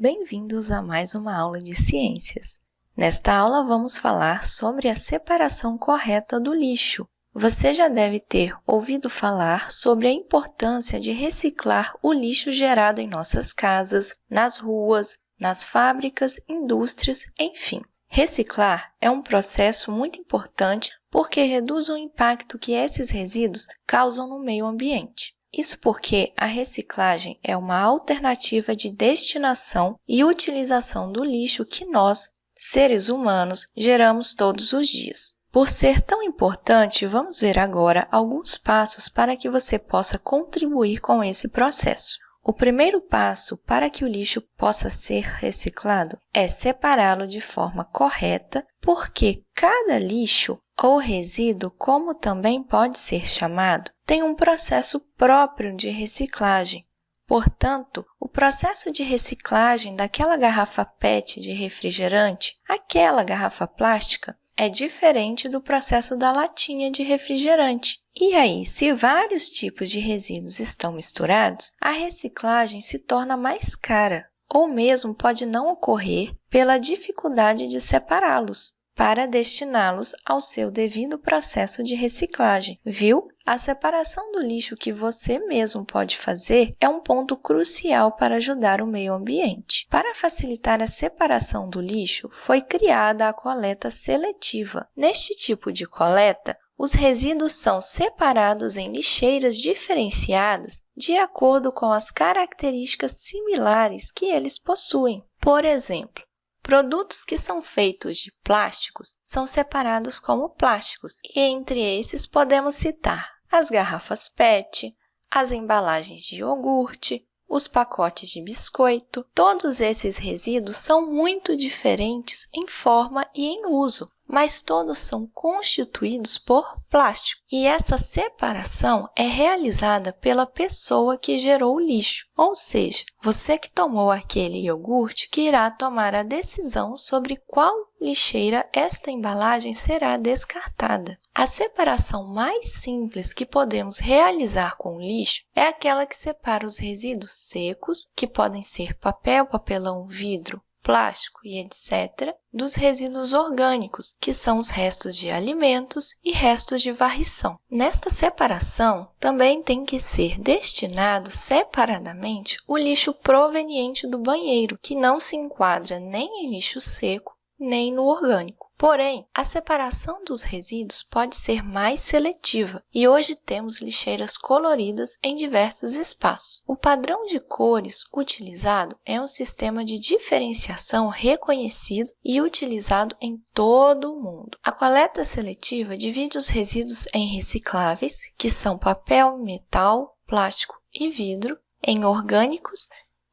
Bem-vindos a mais uma aula de ciências. Nesta aula, vamos falar sobre a separação correta do lixo. Você já deve ter ouvido falar sobre a importância de reciclar o lixo gerado em nossas casas, nas ruas, nas fábricas, indústrias, enfim. Reciclar é um processo muito importante porque reduz o impacto que esses resíduos causam no meio ambiente. Isso porque a reciclagem é uma alternativa de destinação e utilização do lixo que nós, seres humanos, geramos todos os dias. Por ser tão importante, vamos ver agora alguns passos para que você possa contribuir com esse processo. O primeiro passo para que o lixo possa ser reciclado é separá-lo de forma correta, porque cada lixo ou resíduo, como também pode ser chamado, tem um processo próprio de reciclagem. Portanto, o processo de reciclagem daquela garrafa PET de refrigerante, aquela garrafa plástica, é diferente do processo da latinha de refrigerante. E aí, se vários tipos de resíduos estão misturados, a reciclagem se torna mais cara, ou mesmo pode não ocorrer pela dificuldade de separá-los para destiná-los ao seu devido processo de reciclagem. Viu? A separação do lixo que você mesmo pode fazer é um ponto crucial para ajudar o meio ambiente. Para facilitar a separação do lixo, foi criada a coleta seletiva. Neste tipo de coleta, os resíduos são separados em lixeiras diferenciadas de acordo com as características similares que eles possuem. Por exemplo, Produtos que são feitos de plásticos são separados como plásticos, e entre esses podemos citar as garrafas PET, as embalagens de iogurte, os pacotes de biscoito. Todos esses resíduos são muito diferentes em forma e em uso, mas todos são constituídos por plástico. E essa separação é realizada pela pessoa que gerou o lixo, ou seja, você que tomou aquele iogurte que irá tomar a decisão sobre qual lixeira esta embalagem será descartada. A separação mais simples que podemos realizar com o lixo é aquela que separa os resíduos secos, que podem ser papel, papelão, vidro, plástico e etc., dos resíduos orgânicos, que são os restos de alimentos e restos de varrição. Nesta separação, também tem que ser destinado separadamente o lixo proveniente do banheiro, que não se enquadra nem em lixo seco nem no orgânico. Porém, a separação dos resíduos pode ser mais seletiva e hoje temos lixeiras coloridas em diversos espaços. O padrão de cores utilizado é um sistema de diferenciação reconhecido e utilizado em todo o mundo. A coleta seletiva divide os resíduos em recicláveis, que são papel, metal, plástico e vidro, em orgânicos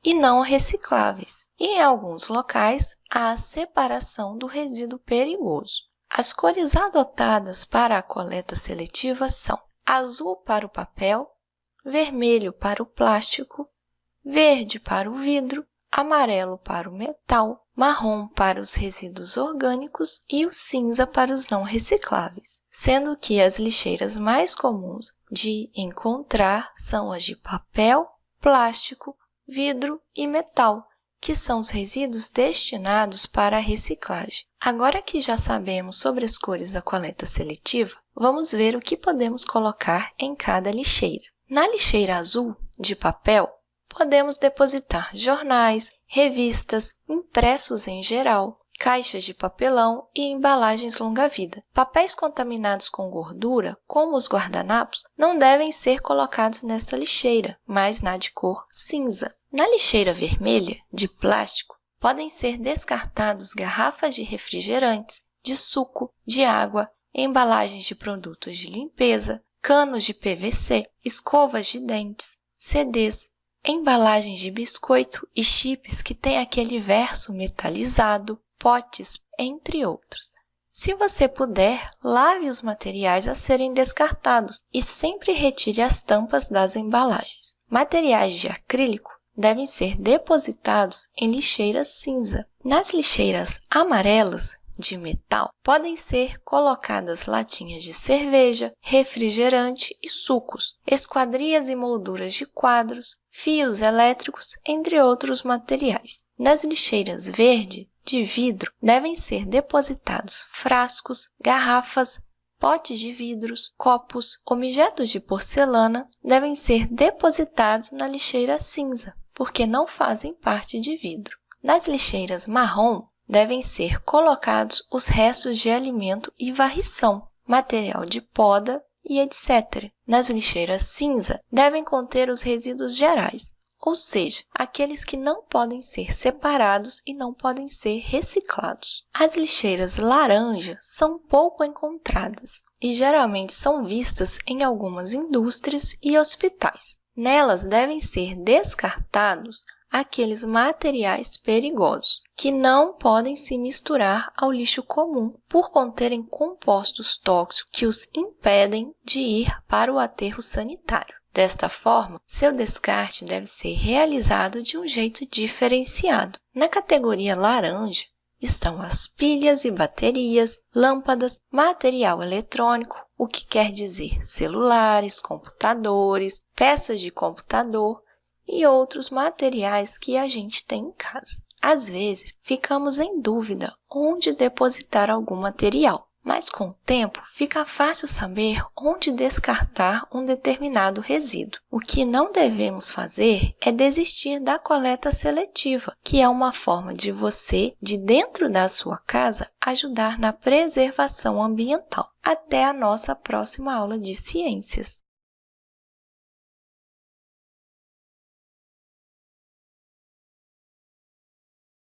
e não recicláveis, e em alguns locais há a separação do resíduo perigoso. As cores adotadas para a coleta seletiva são azul para o papel, vermelho para o plástico, verde para o vidro, amarelo para o metal, marrom para os resíduos orgânicos e o cinza para os não recicláveis, sendo que as lixeiras mais comuns de encontrar são as de papel, plástico, vidro e metal, que são os resíduos destinados para a reciclagem. Agora que já sabemos sobre as cores da coleta seletiva, vamos ver o que podemos colocar em cada lixeira. Na lixeira azul, de papel, podemos depositar jornais, revistas, impressos em geral, caixas de papelão e embalagens longa-vida. Papéis contaminados com gordura, como os guardanapos, não devem ser colocados nesta lixeira, mas na de cor cinza. Na lixeira vermelha, de plástico, podem ser descartados garrafas de refrigerantes, de suco, de água, embalagens de produtos de limpeza, canos de PVC, escovas de dentes, CDs, embalagens de biscoito e chips que têm aquele verso metalizado, potes, entre outros. Se você puder, lave os materiais a serem descartados e sempre retire as tampas das embalagens. Materiais de acrílico devem ser depositados em lixeiras cinza. Nas lixeiras amarelas, de metal, podem ser colocadas latinhas de cerveja, refrigerante e sucos, esquadrias e molduras de quadros, fios elétricos, entre outros materiais. Nas lixeiras verde, de vidro, devem ser depositados frascos, garrafas, potes de vidros, copos, objetos de porcelana devem ser depositados na lixeira cinza, porque não fazem parte de vidro. Nas lixeiras marrom, devem ser colocados os restos de alimento e varrição, material de poda e etc. Nas lixeiras cinza, devem conter os resíduos gerais, ou seja, aqueles que não podem ser separados e não podem ser reciclados. As lixeiras laranja são pouco encontradas e geralmente são vistas em algumas indústrias e hospitais. Nelas devem ser descartados aqueles materiais perigosos, que não podem se misturar ao lixo comum por conterem compostos tóxicos que os impedem de ir para o aterro sanitário. Desta forma, seu descarte deve ser realizado de um jeito diferenciado. Na categoria laranja estão as pilhas e baterias, lâmpadas, material eletrônico, o que quer dizer celulares, computadores, peças de computador e outros materiais que a gente tem em casa. Às vezes, ficamos em dúvida onde depositar algum material mas com o tempo fica fácil saber onde descartar um determinado resíduo. O que não devemos fazer é desistir da coleta seletiva, que é uma forma de você, de dentro da sua casa, ajudar na preservação ambiental. Até a nossa próxima aula de ciências!